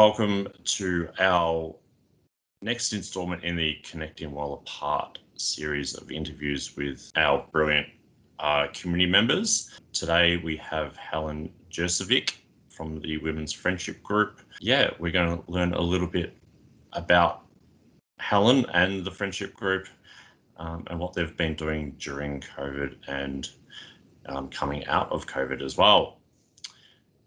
welcome to our next instalment in the Connecting While Apart series of interviews with our brilliant uh, community members. Today we have Helen Jurcevic from the Women's Friendship Group. Yeah, we're going to learn a little bit about Helen and the Friendship Group um, and what they've been doing during COVID and um, coming out of COVID as well.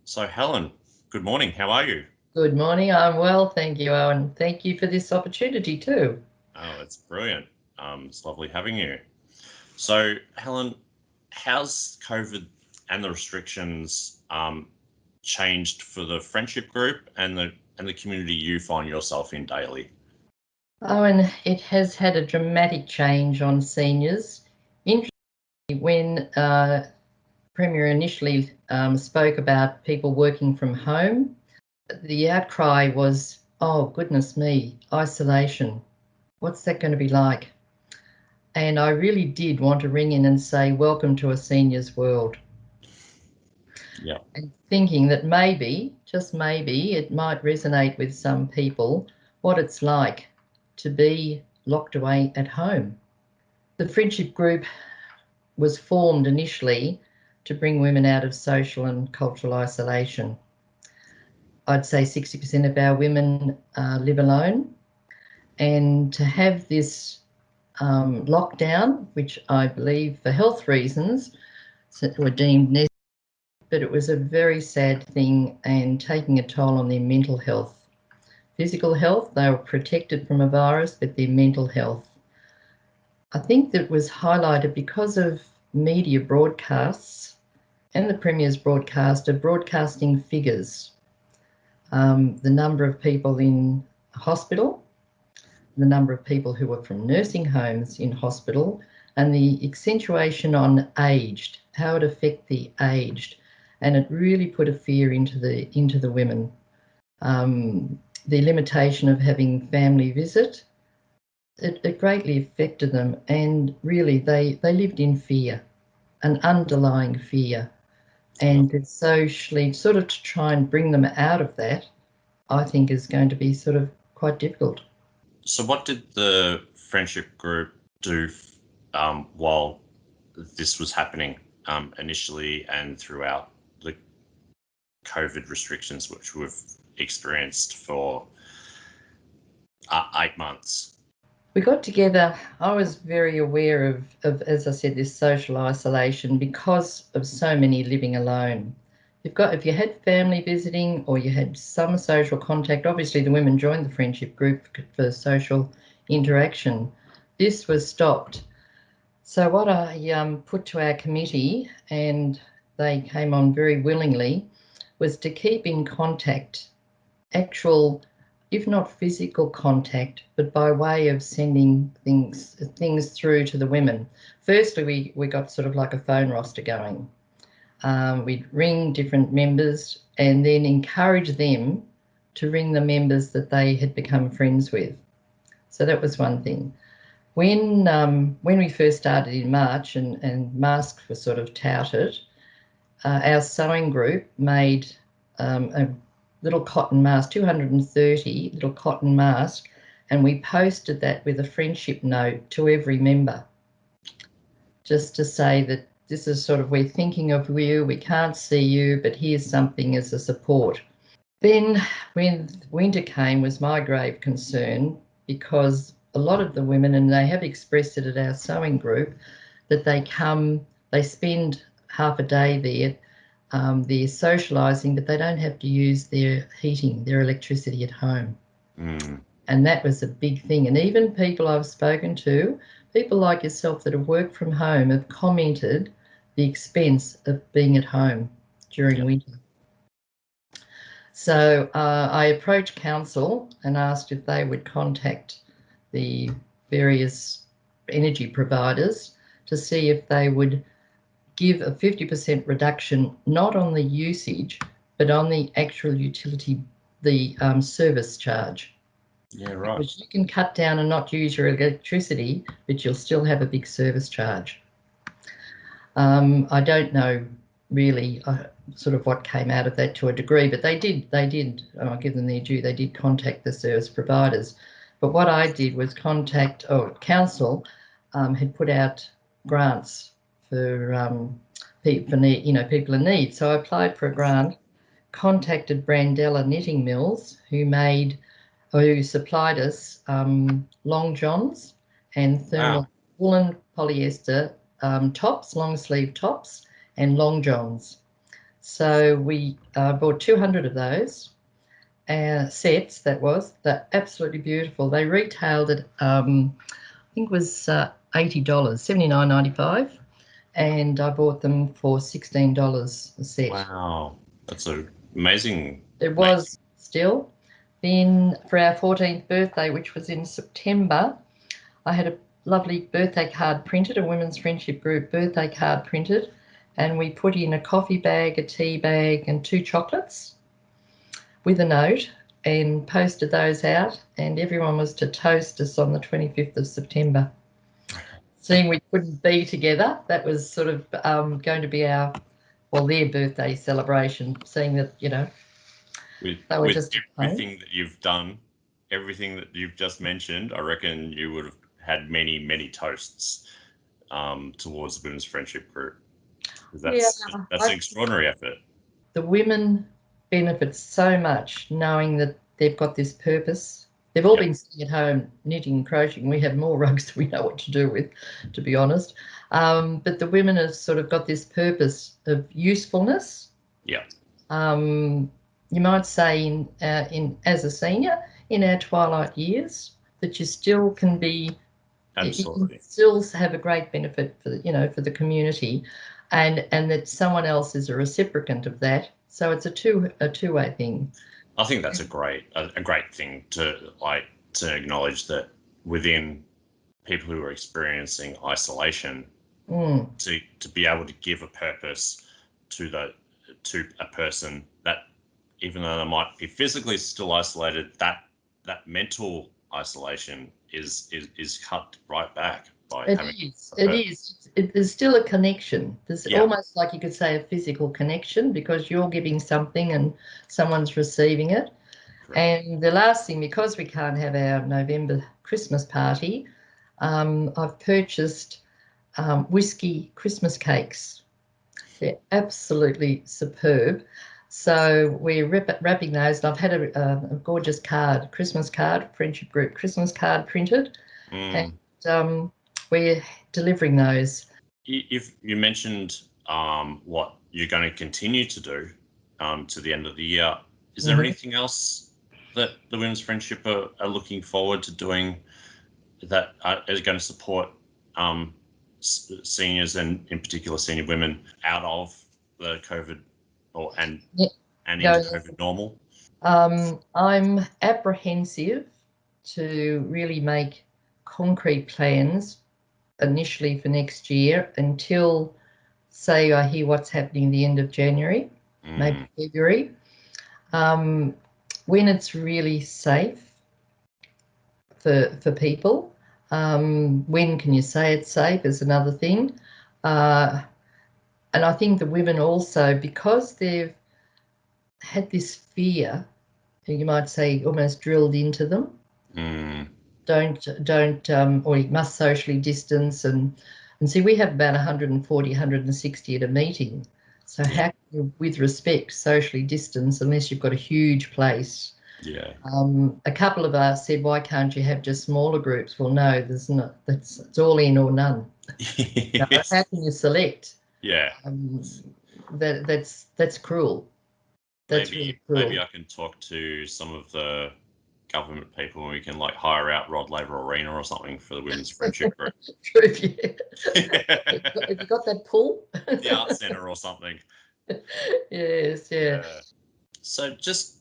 So Helen, good morning. How are you? Good morning. I'm well, thank you, Owen. Thank you for this opportunity too. Oh, it's brilliant. Um, it's lovely having you. So, Helen, how's COVID and the restrictions um, changed for the friendship group and the and the community you find yourself in daily? Oh, and it has had a dramatic change on seniors. Interestingly, when uh, Premier initially um, spoke about people working from home, the outcry was, oh, goodness me, isolation. What's that going to be like? And I really did want to ring in and say, welcome to a senior's world. Yeah. And thinking that maybe, just maybe, it might resonate with some people what it's like to be locked away at home. The friendship group was formed initially to bring women out of social and cultural isolation. I'd say 60% of our women uh, live alone. And to have this um, lockdown, which I believe for health reasons were deemed necessary, but it was a very sad thing and taking a toll on their mental health. Physical health, they were protected from a virus, but their mental health. I think that was highlighted because of media broadcasts and the Premier's broadcast of broadcasting figures um, the number of people in hospital, the number of people who were from nursing homes in hospital, and the accentuation on aged, how it affect the aged, and it really put a fear into the into the women. Um, the limitation of having family visit, it, it greatly affected them, and really they they lived in fear, an underlying fear and socially sort of to try and bring them out of that i think is going to be sort of quite difficult. So what did the friendship group do um, while this was happening um, initially and throughout the covid restrictions which we've experienced for uh, eight months we got together. I was very aware of, of, as I said, this social isolation because of so many living alone. You've got, if you had family visiting or you had some social contact, obviously the women joined the friendship group for social interaction. This was stopped. So what I um, put to our committee, and they came on very willingly, was to keep in contact actual if not physical contact, but by way of sending things things through to the women. Firstly, we, we got sort of like a phone roster going. Um, we'd ring different members and then encourage them to ring the members that they had become friends with. So that was one thing. When um, when we first started in March and, and masks were sort of touted, uh, our sewing group made um, a little cotton mask, 230 little cotton mask, and we posted that with a friendship note to every member, just to say that this is sort of we're thinking of you, we can't see you, but here's something as a support. Then when winter came was my grave concern because a lot of the women, and they have expressed it at our sewing group, that they come, they spend half a day there um, they're socialising, but they don't have to use their heating, their electricity at home. Mm. And that was a big thing. And even people I've spoken to, people like yourself that have worked from home, have commented the expense of being at home during yep. winter. So uh, I approached council and asked if they would contact the various energy providers to see if they would give a 50% reduction, not on the usage, but on the actual utility, the um, service charge. Yeah, right. Because you can cut down and not use your electricity, but you'll still have a big service charge. Um, I don't know really uh, sort of what came out of that to a degree, but they did, they did, I'll give them their due, they did contact the service providers. But what I did was contact, oh, council um, had put out grants for um, need, you know, people in need. So I applied for a grant, contacted Brandella Knitting Mills, who made, who supplied us um, long johns and thermal wow. woolen polyester um, tops, long sleeve tops, and long johns. So we uh, bought 200 of those uh, sets. That was they're absolutely beautiful. They retailed at um, I think it was uh, eighty dollars, seventy nine ninety five, and I bought them for sixteen dollars a set. Wow, that's a amazing. It was still. Then for our 14th birthday, which was in September, I had a lovely birthday card printed, a women's friendship group birthday card printed, and we put in a coffee bag, a tea bag, and two chocolates with a note and posted those out, and everyone was to toast us on the 25th of September. Seeing we couldn't be together, that was sort of um, going to be our, well, their birthday celebration, seeing that, you know, with, with just everything that you've done, everything that you've just mentioned, I reckon you would have had many, many toasts um, towards the Women's Friendship Group. That's, yeah, that's an extraordinary effort. The women benefit so much knowing that they've got this purpose. They've all yep. been sitting at home knitting and crocheting. We have more rugs than we know what to do with, to be honest. Um, but the women have sort of got this purpose of usefulness. Yeah. Um, you might say in uh, in as a senior in our twilight years that you still can be Absolutely. still have a great benefit for the, you know for the community, and and that someone else is a reciprocant of that. So it's a two a two way thing. I think that's a great a, a great thing to like to acknowledge that within people who are experiencing isolation, mm. to to be able to give a purpose to the to a person that even though they might be physically still isolated, that that mental isolation is is is cut right back by it is it is it, there's still a connection there's yeah. almost like you could say a physical connection because you're giving something and someone's receiving it Correct. and the last thing because we can't have our november christmas party um, i've purchased um, whiskey christmas cakes they're absolutely superb so we're wrapping those, and I've had a, a, gorgeous card, Christmas card, friendship group Christmas card printed, mm. and um, we're delivering those. If you mentioned um, what you're going to continue to do um, to the end of the year, is there mm-hmm. anything else that the Women's Friendship are, are looking forward to doing that is going to support um, seniors and in particular senior women out of the COVID or and yeah. and into COVID normal? Um, I'm apprehensive to really make concrete plans initially for next year until, say, I hear what's happening the end of January, mm. maybe February. Um, when it's really safe for for people. Um, when can you say it's safe is another thing. Uh, and I think the women also, because they've had this fear, you might say almost drilled into them. Mm. Don't don't um, or you must socially distance and and see we have about 140, 160 at a meeting. So how can you, with respect, socially distance unless you've got a huge place? Yeah. Um, a couple of us said, why can't you have just smaller groups? Well, no, there's not. That's it's all in or none. yes. how can you select? Yeah. Um, that that's that's cruel. That's maybe really cruel. maybe I can talk to some of the government people and we can like hire out Rod Laver Arena or something for the women's friendship group. True, yeah. Have you got that pool? the art centre or something. Yes, yeah. Uh, so just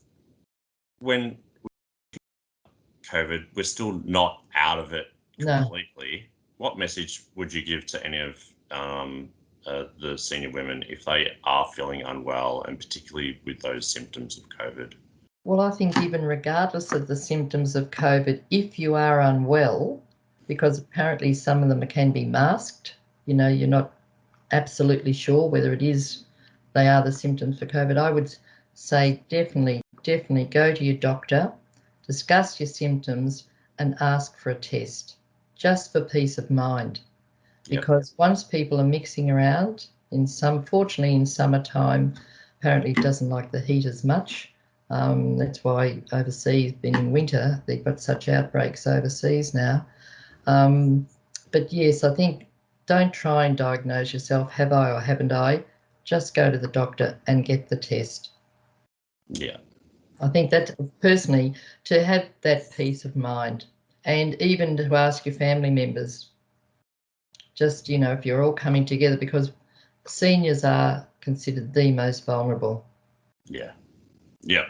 when COVID, we're still not out of it completely. No. What message would you give to any of um, uh, the senior women if they are feeling unwell and particularly with those symptoms of COVID? Well, I think even regardless of the symptoms of COVID, if you are unwell, because apparently some of them can be masked, you know, you're not absolutely sure whether it is they are the symptoms for COVID, I would say definitely, definitely go to your doctor, discuss your symptoms, and ask for a test just for peace of mind. Yep. Because once people are mixing around, in some, fortunately, in summertime, apparently it doesn't like the heat as much. Um, that's why overseas, been in winter, they've got such outbreaks overseas now. Um, but yes, I think don't try and diagnose yourself, have I or haven't I? Just go to the doctor and get the test. Yeah. I think that personally, to have that peace of mind and even to ask your family members, just, you know, if you're all coming together, because seniors are considered the most vulnerable. Yeah. Yeah.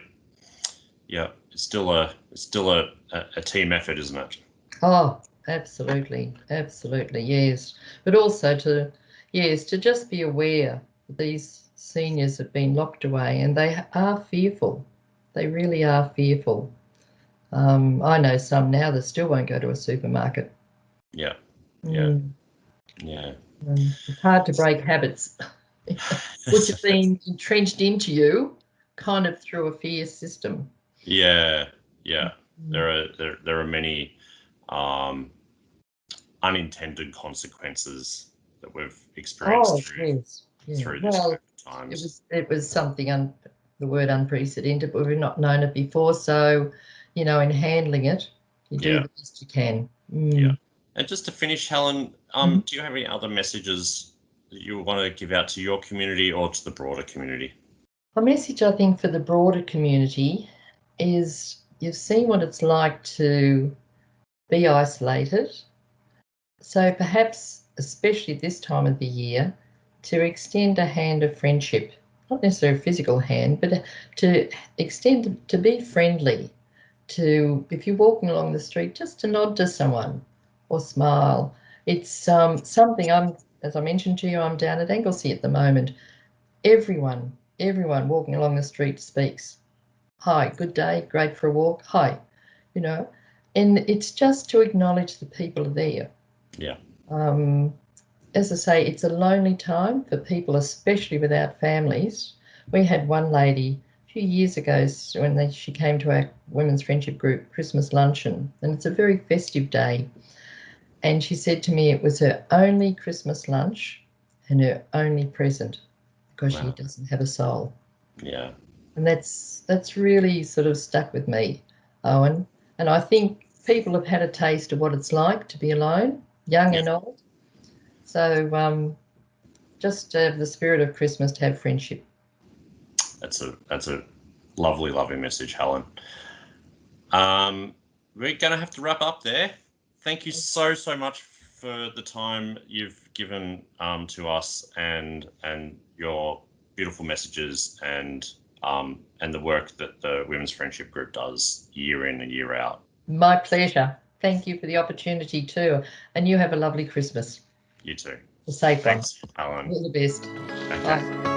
Yeah. It's still a it's still a, a, a team effort, isn't it? Oh, absolutely. Absolutely. Yes. But also to, yes, to just be aware that these seniors have been locked away and they are fearful. They really are fearful. Um, I know some now that still won't go to a supermarket. Yeah. Yeah. Mm, Yeah. um, it's hard to break habits which have been entrenched into you kind of through a fear system. Yeah. Yeah. There are there there are many um, unintended consequences that we've experienced Oh, through, yes. Yeah. through this Well, COVID it was it was something un, the word unprecedented, but we've not known it before. So, you know, in handling it, you do Yeah. the best you can. Mm. Yeah. And just to finish, Helen, um, Mm-hmm. do you have any other messages that you want to give out to your community or to the broader community? A message I think for the broader community is you've seen what it's like to be isolated. So perhaps, especially this time of the year, to extend a hand of friendship, not necessarily a physical hand, but to extend to be friendly. To if you're walking along the street, just to nod to someone or smile. It's um, something I'm, as I mentioned to you, I'm down at Anglesea at the moment. Everyone everyone walking along the street speaks. Hi, good day, great for a walk. Hi, you know, and it's just to acknowledge the people are there. Yeah. Um, as I say, it's a lonely time for people, especially without families. We had one lady a few years ago when they, she came to our women's friendship group Christmas luncheon, and it's a very festive day. And she said to me it was her only Christmas lunch and her only present because Wow. she doesn't have a soul Yeah. and that's that's really sort of stuck with me, Owen. And I think people have had a taste of what it's like to be alone, young and old. So um, just to have the spirit of Christmas to have friendship. That's a that's a lovely, lovely message, Helen. Um, we're going to have to wrap up there. Thank you so so much for the time you've given um, to us and and your beautiful messages and um, and the work that the Women's Friendship Group does year in and year out. My pleasure. Thank you for the opportunity too. And you have a lovely Christmas. You too. A safe Thanks, Owen. All the best. Okay. Bye.